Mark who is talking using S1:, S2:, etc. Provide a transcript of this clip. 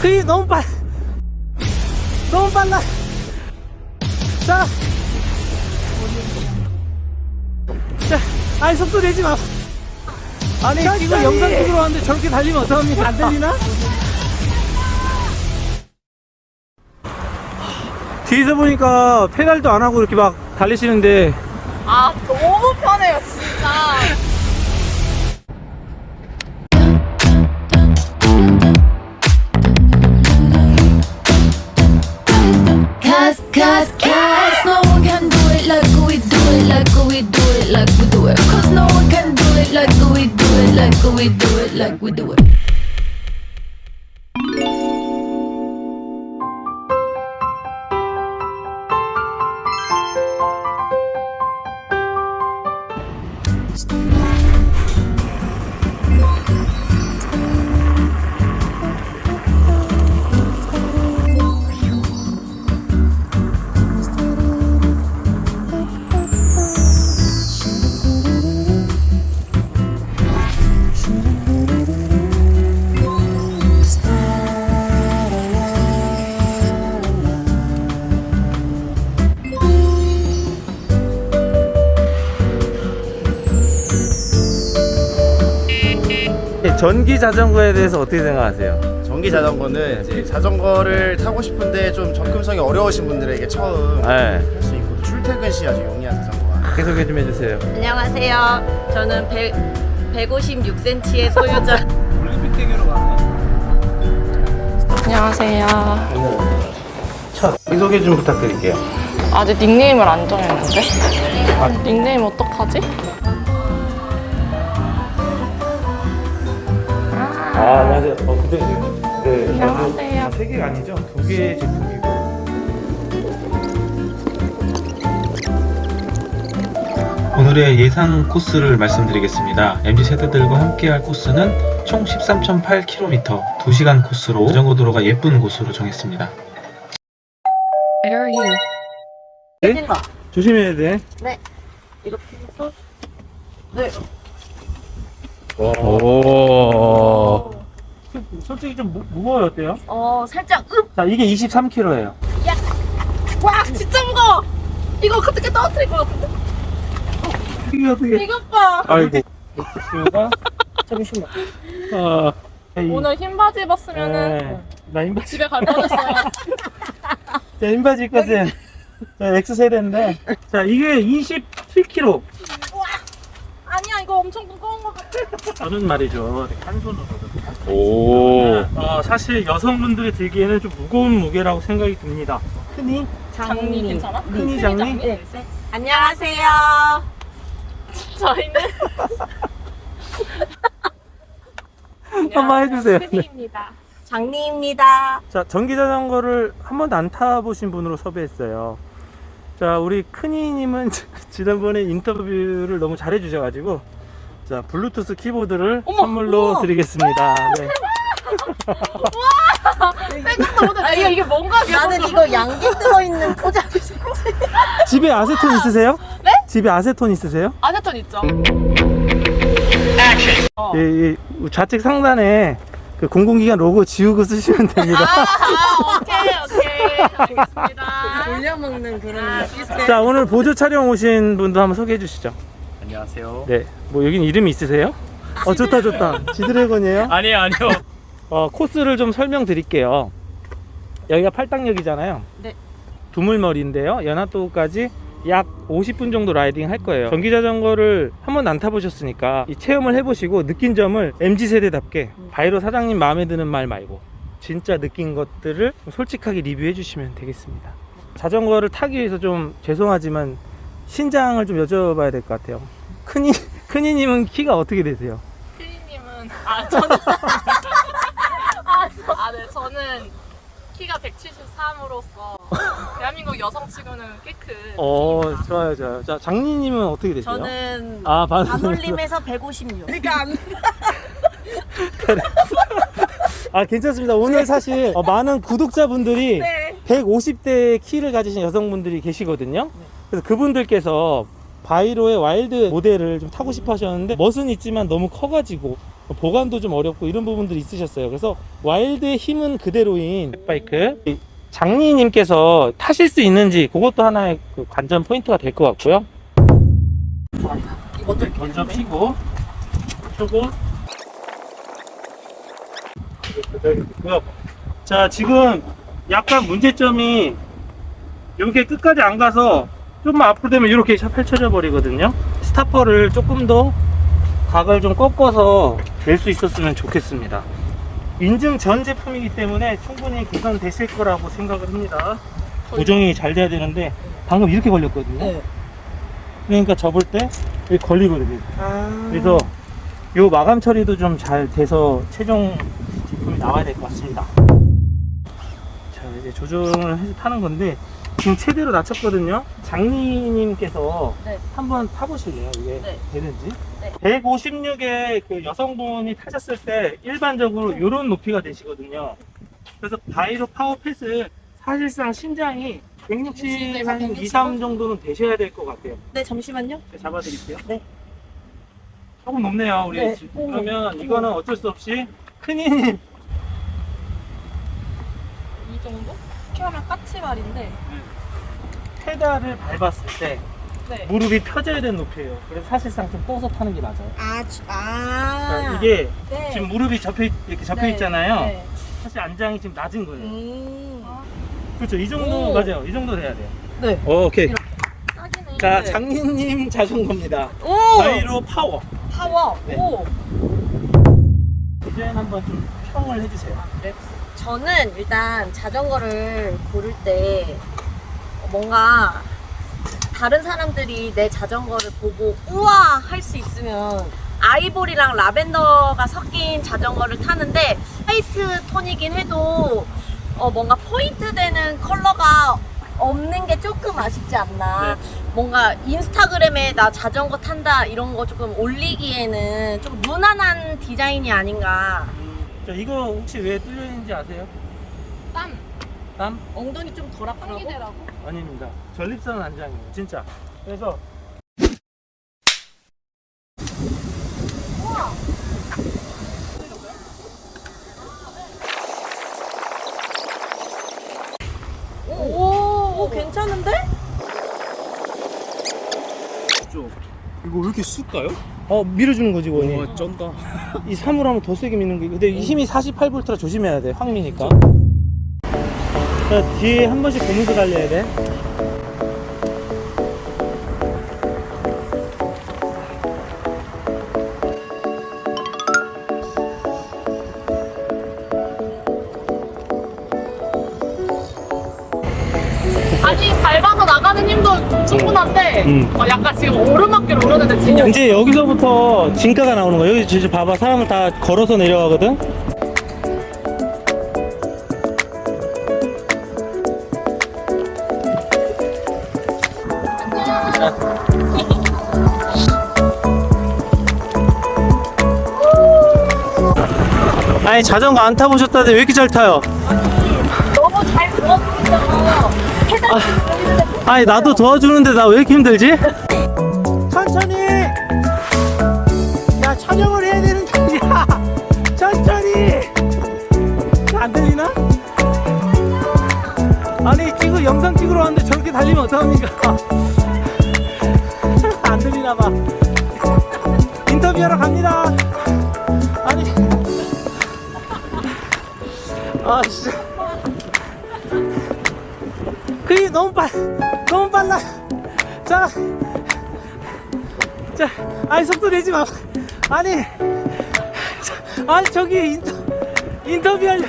S1: 그이 너무 빨 너무 빨라. 자. 자, 아니 속도 내지 마. 아니 지금 영상 찍으러 왔는데 저렇게 달리면 어떡합니까? 안 들리나? 뒤에서 보니까 페달도 안 하고 이렇게 막 달리시는데.
S2: 아
S3: Cause no one can do it like we do it, like we do it, like we do it. Cause no one can do it like we do it, like we do it, like we do it.
S1: 전기 자전거에 대해서 어떻게 생각하세요?
S4: 전기 자전거는 이제 자전거를 타고 싶은데 좀 접근성이 어려우신 분들에게 처음
S1: 네.
S4: 할수 있고 또 출퇴근 시 아주 용이한 자전거가
S1: 자기 소개 좀 해주세요
S2: 안녕하세요 저는 100, 156cm의 소유자
S5: 안녕하세요.
S1: 첫 소개 좀 부탁드릴게요
S5: 아직 닉네임을 안 정했는데? 닉네임 어떡하지?
S1: 아 안녕하세요 어 근데 네
S5: 안녕하세요.
S1: 세 개가 아니죠? 두 개의 제품이고
S6: 오늘의 예상 코스를 말씀드리겠습니다. MZ 세대들과 함께할 코스는 총 13.8km, 2시간 코스로 자전거 도로가 예쁜 곳으로 정했습니다.
S1: 네? 조심해야 돼
S2: 이렇게 해서 네
S1: 오. 솔직히 좀 무, 무거워요 어때요?
S2: 어 살짝 읍!
S1: 자 이게 23kg예요.
S2: 와 진짜 무거워! 이거 어떻게 떨어뜨릴 것 같은데?
S1: 이게 어떻게
S2: 이것 봐.
S1: 아이고. 가
S2: 잠시만.
S1: 아, 이-
S5: 오늘 흰 바지 입었으면은
S1: 네. 나 흰바지
S5: 집에 갈 뻔했어요.
S1: 자 흰바지 입고 자 X세대인데. 자 이게 27kg
S5: 아니야, 이거 엄청 무거운 거 같아.
S1: 저는 말이죠 한 손으로
S6: 오.
S1: 어, 사실 여성분들이 들기에는 좀 무거운 무게라고 생각이 듭니다 흔히
S5: 장미 괜찮아?
S1: 흔히 장미
S2: 네. 안녕하세요
S5: 저희는
S1: 한번 해주세요 네.
S5: 큰이입니다.
S2: 장미입니다
S1: 자 전기 자전거를 한 번도 안 타보신 분으로 섭외했어요 자 우리 큰이님은 지난번에 인터뷰를 너무 잘해 주셔가지고 자 블루투스 키보드를 선물로
S2: 우와.
S1: 드리겠습니다 네.
S5: 아, 이게, 이게 뭔가
S2: 나는 이거 양귀 들어있는 포장이
S1: 집에 아세톤 있으세요? 네? 집에 아세톤 있으세요?
S5: 아세톤 있죠? 어.
S1: 이, 이 좌측 상단에 그 공공기관 로고 지우고 쓰시면 됩니다
S5: 아, 오케이, 오케이. 알겠습니다.
S2: 돌려먹는 그런 시스템
S1: 자 오늘 보조 촬영 오신 분도 한번 소개해 주시죠
S7: 안녕하세요.
S1: 네 뭐 여긴 이름이 있으세요? 어 좋다 좋다 지드래곤이에요?
S7: 아니요, 아니요.
S1: 어, 코스를 좀 설명드릴게요. 여기가 팔당역이잖아요.
S2: 네.
S1: 두물머리인데요. 연화도까지 약 50분 정도 riding 할 거예요. 전기 자전거를 한 번도 안 타보셨으니까 이 체험을 해보시고 느낀 점을 MZ 세대답게 바이로 사장님 마음에 드는 말 말고 진짜 느낀 것들을 좀 솔직하게 리뷰해 주시면 되겠습니다. 자전거를 타기 위해서 좀 죄송하지만 신장을 좀 여쭤봐야 될 것 같아요. 큰이 큰이님은 키가 어떻게 되세요?
S5: 큰이님은, 아, 저는. 아, 저, 아, 네, 저는 키가 173으로서 대한민국 여성 치고는 꽤 큰.
S1: 어
S5: 키입니다.
S1: 좋아요 좋아요. 자 장님님은 어떻게 되세요?
S2: 저는
S1: 아 반.
S2: 반올림에서 156 그러니까 안
S1: 아 괜찮습니다. 오늘 사실 어, 많은 구독자분들이
S2: 네.
S1: 150대 키를 가지신 여성분들이 계시거든요. 그래서 그분들께서 바이로의 와일드 모델을 좀 타고 싶어 하셨는데 멋은 있지만 너무 커가지고 보관도 좀 어렵고 이런 부분들이 있으셨어요. 그래서 와일드의 힘은 그대로인 fat bike. 이 장리님께서 타실 수 있는지 그것도 하나의 그 관전 포인트가 될 것 같고요.
S2: 먼저
S1: 먼저 피고 펴고. 자 지금 약간 문제점이 이게 끝까지 안 가서 좀만 앞으로 되면 이렇게 펼쳐져 버리거든요. 스타퍼를 조금 더 각을 좀 꺾어서 낼 수 있었으면 좋겠습니다. 인증 전 제품이기 때문에 충분히 개선되실 거라고 생각을 합니다. 고정이 잘 돼야 되는데 방금 이렇게 걸렸거든요.
S2: 네.
S1: 그러니까 접을 때 이렇게 걸리거든요.
S2: 아.
S1: 그래서 요 마감 처리도 좀 잘 돼서 최종 제품이 나와야 될 것 같습니다. 자 이제 조정을 해서 타는 건데 지금 최대로 낮췄거든요. 장리님께서
S2: 네.
S1: 한번 타보실래요? 이게
S2: 네.
S1: 되는지?
S2: 네.
S1: 156의 그 여성분이 타셨을 때 일반적으로 이런 높이가 되시거든요. 그래서 바이로 파워펫은 사실상 신장이 160, 한 2, 3 정도는 되셔야 될 것 같아요.
S2: 네, 잠시만요.
S1: 제가 잡아드릴게요.
S2: 네.
S1: 조금 높네요, 우리.
S2: 네.
S1: 집. 그러면 이거는 어쩔 수 없이 큰이님
S5: 이 정도? 키하면 까치발인데.
S1: 페달을 밟았을 때
S5: 네.
S1: 무릎이 펴져야 되는 높이예요. 그래서 사실상 좀 떠서 타는 게 맞아요.
S2: 아, 주-
S1: 그러니까
S2: 아.
S1: 이게
S2: 네.
S1: 지금 무릎이 접혀 있- 이렇게 접혀
S2: 네.
S1: 있잖아요.
S2: 네.
S1: 사실 안장이 지금 낮은 거예요.
S2: 음.
S1: 그렇죠. 이 정도
S2: 오.
S1: 맞아요. 이 정도 돼야 돼요.
S2: 네.
S1: 오케이.
S2: 딱이네.
S1: 자, 장님님 자전거입니다.
S2: 오!
S1: 바이로 파워.
S2: 파워.
S1: 네.
S2: 오.
S1: 디자인 한번 좀 평을 해주세요.
S2: 저는 일단 자전거를 고를 때 뭔가 다른 사람들이 내 자전거를 보고 우와 할 수 있으면 아이보리랑 라벤더가 섞인 자전거를 타는데 화이트 톤이긴 해도 어 뭔가 포인트 되는 컬러가 없는 게 조금 아쉽지 않나. 뭔가 인스타그램에 나 자전거 탄다 이런 거 조금 올리기에는 좀 무난한 디자인이 아닌가.
S1: 자, 이거 혹시 왜 뚫려 있는지 아세요?
S5: 땀.
S1: 땀?
S2: 엉덩이 좀 덜 아프라고?
S1: 아닙니다. 전립선 안장이에요. 진짜. 그래서
S2: 오, 오, 괜찮은데?
S4: 이거 왜 이렇게 쑥가요?
S1: 어 밀어주는 거지 원이.
S4: 와 쩐다.
S1: 이 3으로 하면 더 세게 미는 게 근데 이 힘이 48V라 조심해야 돼. 확 미니까. 자 뒤에 한 번씩 보면서 달려야 돼.
S5: 아니 밟아서 나가는 힘도 충분한데
S1: 음.
S5: 어, 약간 지금 오르막길 오르는데 진영
S1: 이제 여기서부터 진가가 나오는 거야. 여기 진짜 봐봐. 사람을 다 걸어서 내려가거든. 아니 자전거 안 타보셨다는데 왜 이렇게 잘 타요?
S2: 너무 잘 부어주잖 아.
S1: 아니 나도 도와주는데 나 왜 이렇게 힘들지? 천천히. 야 촬영을 해야 되는 게 아니라 천천히. 안 들리나? 아니 지금 영상 찍으러 왔는데 저렇게 달리면 어떡합니까? 안 들리나 봐. 인터뷰하러 갑니다. 아니. 아 진짜 너무 빨 너무 빨라 자, 자, 아니 속도 내지 마. 아니, 자, 아니 저기 인터 인터뷰 하려.